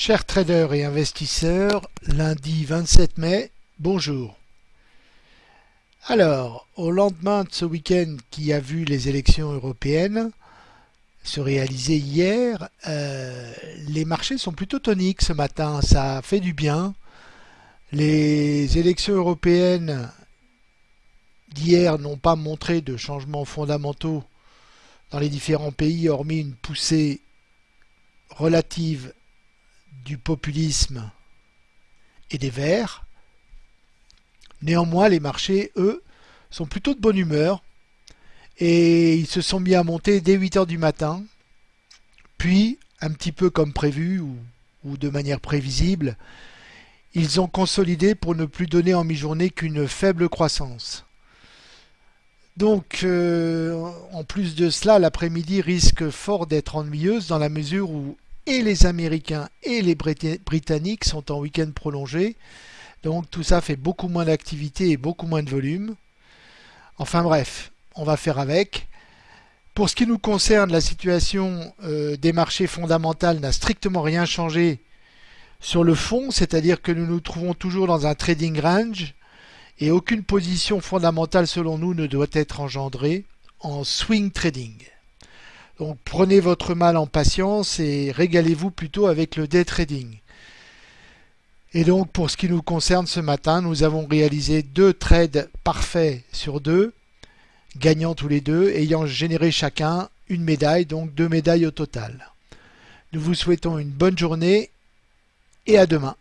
Chers traders et investisseurs, lundi 27 mai, bonjour. Alors, au lendemain de ce week-end qui a vu les élections européennes se réaliser hier, euh, les marchés sont plutôt toniques ce matin, ça fait du bien. Les élections européennes d'hier n'ont pas montré de changements fondamentaux dans les différents pays, hormis une poussée relative du populisme et des verts. Néanmoins, les marchés, eux, sont plutôt de bonne humeur et ils se sont mis à monter dès 8 heures du matin. Puis, un petit peu comme prévu ou, ou de manière prévisible, ils ont consolidé pour ne plus donner en mi-journée qu'une faible croissance. Donc, euh, en plus de cela, l'après-midi risque fort d'être ennuyeuse dans la mesure où et les Américains et les Britanniques sont en week-end prolongé. Donc tout ça fait beaucoup moins d'activité et beaucoup moins de volume. Enfin bref, on va faire avec. Pour ce qui nous concerne, la situation euh, des marchés fondamentaux n'a strictement rien changé sur le fond, c'est-à-dire que nous nous trouvons toujours dans un trading range et aucune position fondamentale selon nous ne doit être engendrée en swing trading. Donc prenez votre mal en patience et régalez-vous plutôt avec le day trading. Et donc pour ce qui nous concerne ce matin, nous avons réalisé deux trades parfaits sur deux, gagnant tous les deux, ayant généré chacun une médaille, donc deux médailles au total. Nous vous souhaitons une bonne journée et à demain.